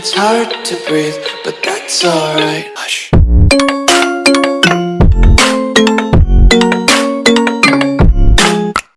It's hard to breathe, but that's alright. Hush.